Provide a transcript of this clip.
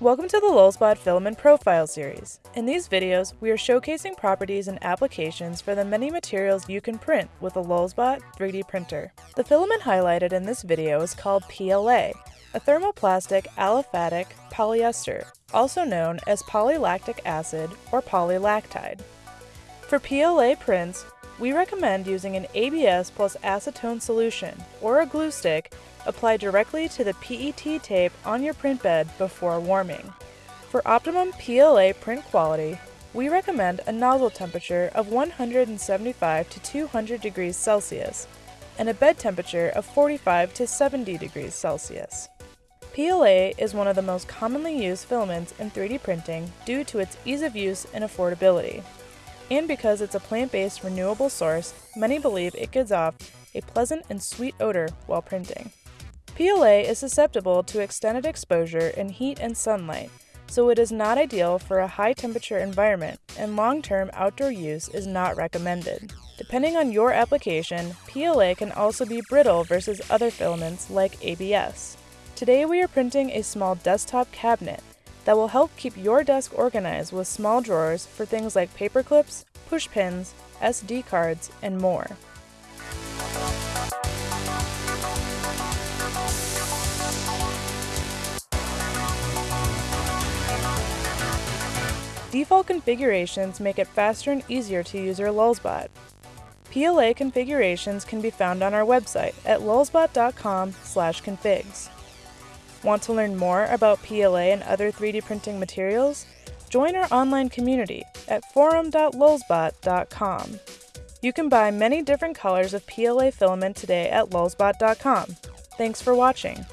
Welcome to the Lulzbot Filament Profile Series. In these videos, we are showcasing properties and applications for the many materials you can print with a Lulzbot 3D printer. The filament highlighted in this video is called PLA, a thermoplastic aliphatic polyester, also known as polylactic acid or polylactide. For PLA prints, we recommend using an ABS plus acetone solution or a glue stick applied directly to the PET tape on your print bed before warming. For optimum PLA print quality, we recommend a nozzle temperature of 175 to 200 degrees Celsius and a bed temperature of 45 to 70 degrees Celsius. PLA is one of the most commonly used filaments in 3D printing due to its ease of use and affordability. And because it's a plant-based renewable source, many believe it gives off a pleasant and sweet odor while printing. PLA is susceptible to extended exposure in heat and sunlight, so it is not ideal for a high temperature environment and long-term outdoor use is not recommended. Depending on your application, PLA can also be brittle versus other filaments like ABS. Today we are printing a small desktop cabinet that will help keep your desk organized with small drawers for things like paper clips, push pins, SD cards, and more. Default configurations make it faster and easier to use your Lulzbot. PLA configurations can be found on our website at lulzbot.com/configs. Want to learn more about PLA and other 3D printing materials? Join our online community at forum.lulzbot.com. You can buy many different colors of PLA filament today at lulzbot.com. Thanks for watching.